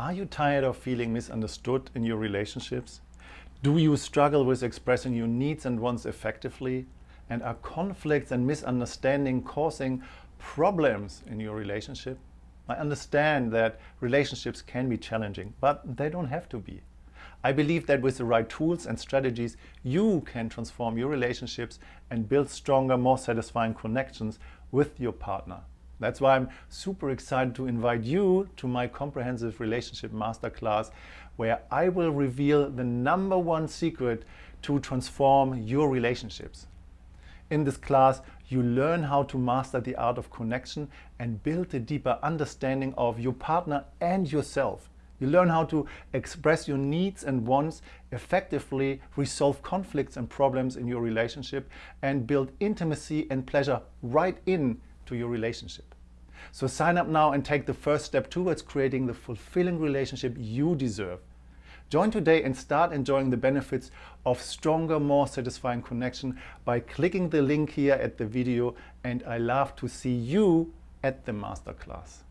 Are you tired of feeling misunderstood in your relationships? Do you struggle with expressing your needs and wants effectively? And are conflicts and misunderstanding causing problems in your relationship? I understand that relationships can be challenging, but they don't have to be. I believe that with the right tools and strategies, you can transform your relationships and build stronger, more satisfying connections with your partner. That's why I'm super excited to invite you to my comprehensive relationship masterclass where I will reveal the number one secret to transform your relationships. In this class, you learn how to master the art of connection and build a deeper understanding of your partner and yourself. You learn how to express your needs and wants effectively, resolve conflicts and problems in your relationship, and build intimacy and pleasure right in to your relationship. So sign up now and take the first step towards creating the fulfilling relationship you deserve. Join today and start enjoying the benefits of stronger, more satisfying connection by clicking the link here at the video and I love to see you at the masterclass.